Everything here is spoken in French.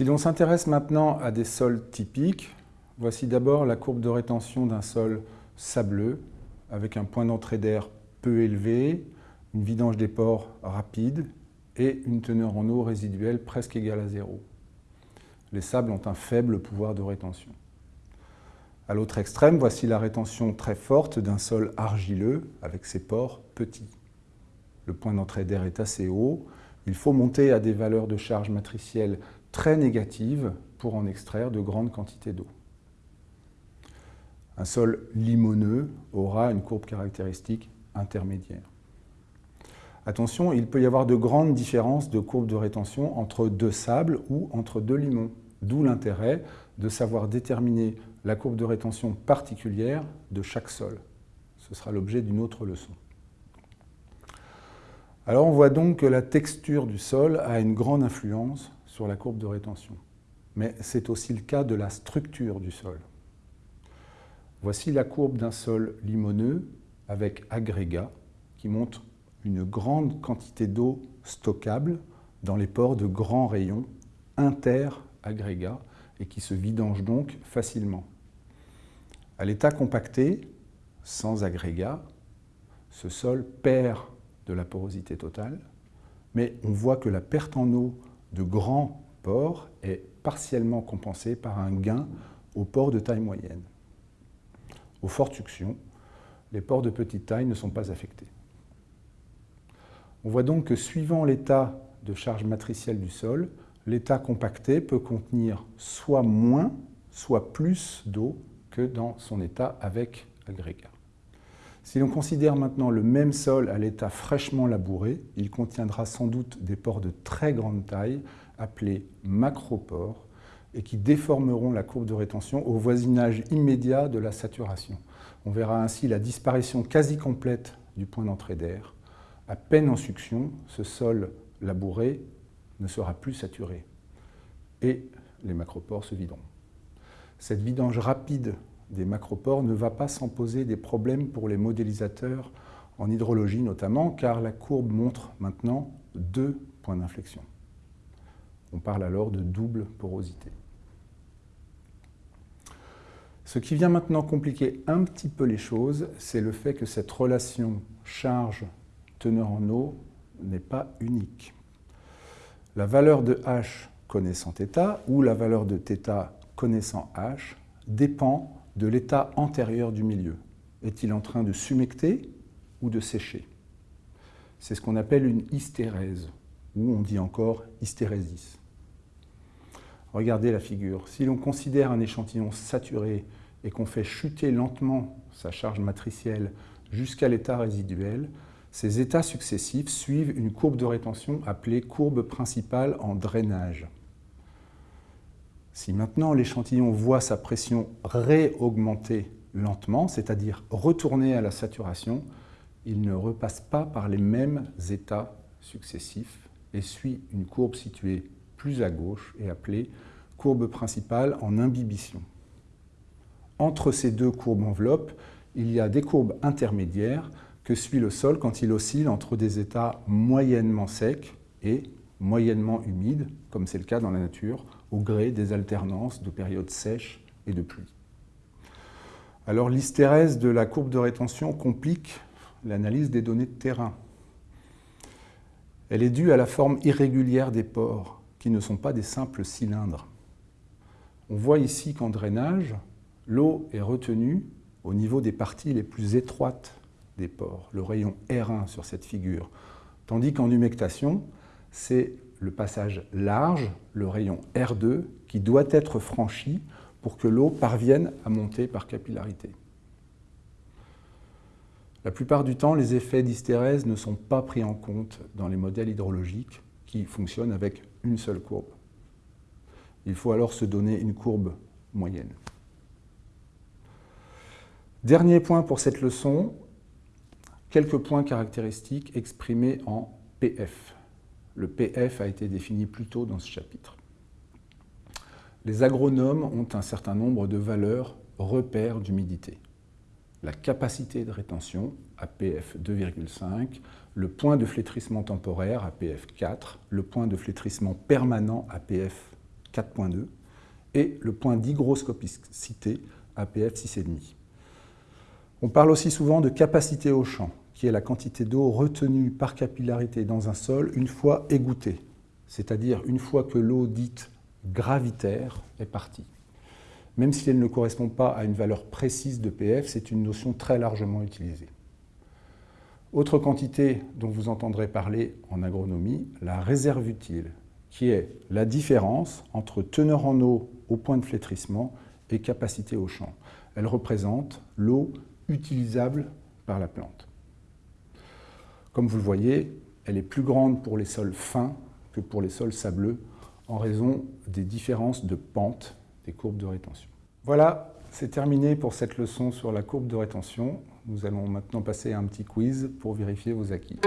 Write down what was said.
Si l'on s'intéresse maintenant à des sols typiques, voici d'abord la courbe de rétention d'un sol sableux, avec un point d'entrée d'air peu élevé, une vidange des pores rapide et une teneur en eau résiduelle presque égale à zéro. Les sables ont un faible pouvoir de rétention. À l'autre extrême, voici la rétention très forte d'un sol argileux avec ses pores petits. Le point d'entrée d'air est assez haut. Il faut monter à des valeurs de charge matricielle très négatives pour en extraire de grandes quantités d'eau. Un sol limoneux aura une courbe caractéristique intermédiaire. Attention, il peut y avoir de grandes différences de courbe de rétention entre deux sables ou entre deux limons, d'où l'intérêt de savoir déterminer la courbe de rétention particulière de chaque sol. Ce sera l'objet d'une autre leçon. Alors on voit donc que la texture du sol a une grande influence la courbe de rétention. Mais c'est aussi le cas de la structure du sol. Voici la courbe d'un sol limoneux avec agrégat qui montre une grande quantité d'eau stockable dans les pores de grands rayons inter-agrégats et qui se vidangent donc facilement. À l'état compacté, sans agrégat, ce sol perd de la porosité totale, mais on voit que la perte en eau de grands pores est partiellement compensée par un gain aux pores de taille moyenne. Aux fortes suctions, les pores de petite taille ne sont pas affectés. On voit donc que suivant l'état de charge matricielle du sol, l'état compacté peut contenir soit moins, soit plus d'eau que dans son état avec agrégat. Si l'on considère maintenant le même sol à l'état fraîchement labouré, il contiendra sans doute des pores de très grande taille, appelés macropores, et qui déformeront la courbe de rétention au voisinage immédiat de la saturation. On verra ainsi la disparition quasi complète du point d'entrée d'air, à peine en succion, ce sol labouré ne sera plus saturé et les macropores se videront. Cette vidange rapide des macropores ne va pas sans poser des problèmes pour les modélisateurs en hydrologie notamment, car la courbe montre maintenant deux points d'inflexion. On parle alors de double porosité. Ce qui vient maintenant compliquer un petit peu les choses, c'est le fait que cette relation charge teneur en eau n'est pas unique. La valeur de H connaissant θ ou la valeur de θ connaissant H dépend de l'état antérieur du milieu. Est-il en train de sumecter ou de sécher? C'est ce qu'on appelle une hystérèse, ou on dit encore hystérésis. Regardez la figure. Si l'on considère un échantillon saturé et qu'on fait chuter lentement sa charge matricielle jusqu'à l'état résiduel, ces états successifs suivent une courbe de rétention appelée courbe principale en drainage. Si maintenant l'échantillon voit sa pression réaugmenter lentement, c'est-à-dire retourner à la saturation, il ne repasse pas par les mêmes états successifs et suit une courbe située plus à gauche et appelée courbe principale en imbibition. Entre ces deux courbes enveloppes, il y a des courbes intermédiaires que suit le sol quand il oscille entre des états moyennement secs et moyennement humides, comme c'est le cas dans la nature, au gré des alternances de périodes sèches et de pluie. Alors l'hystérèse de la courbe de rétention complique l'analyse des données de terrain. Elle est due à la forme irrégulière des pores, qui ne sont pas des simples cylindres. On voit ici qu'en drainage, l'eau est retenue au niveau des parties les plus étroites des pores, le rayon R1 sur cette figure. Tandis qu'en humectation, c'est le passage large, le rayon R2, qui doit être franchi pour que l'eau parvienne à monter par capillarité. La plupart du temps, les effets d'hystérèse ne sont pas pris en compte dans les modèles hydrologiques qui fonctionnent avec une seule courbe. Il faut alors se donner une courbe moyenne. Dernier point pour cette leçon, quelques points caractéristiques exprimés en PF. Le PF a été défini plus tôt dans ce chapitre. Les agronomes ont un certain nombre de valeurs repères d'humidité. La capacité de rétention, APF 2,5, le point de flétrissement temporaire, APF 4, le point de flétrissement permanent, APF 4.2, et le point d'hygroscopicité, APF 6,5. On parle aussi souvent de capacité au champ, qui est la quantité d'eau retenue par capillarité dans un sol une fois égouttée, c'est-à-dire une fois que l'eau dite gravitaire est partie. Même si elle ne correspond pas à une valeur précise de PF, c'est une notion très largement utilisée. Autre quantité dont vous entendrez parler en agronomie, la réserve utile, qui est la différence entre teneur en eau au point de flétrissement et capacité au champ. Elle représente l'eau utilisable par la plante. Comme vous le voyez, elle est plus grande pour les sols fins que pour les sols sableux en raison des différences de pente des courbes de rétention. Voilà, c'est terminé pour cette leçon sur la courbe de rétention. Nous allons maintenant passer à un petit quiz pour vérifier vos acquis.